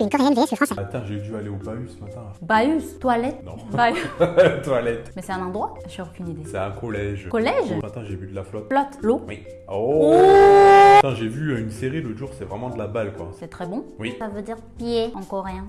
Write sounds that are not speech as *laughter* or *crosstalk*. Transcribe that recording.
Une coréenne vs le français. Attends, j'ai dû aller au bahut ce matin. Bahus, toilette. Non. *laughs* Bahus. *laughs* Toilette. Mais c'est un endroit? J'ai aucune idée. C'est un collège. Collège? Matin, j'ai vu de la flotte. Flotte, l'eau? Oui. Oh, oh. Attends, j'ai vu une série l'autre jour, c'est vraiment de la balle quoi. C'est très bon? Oui. Ça veut dire pied en coréen.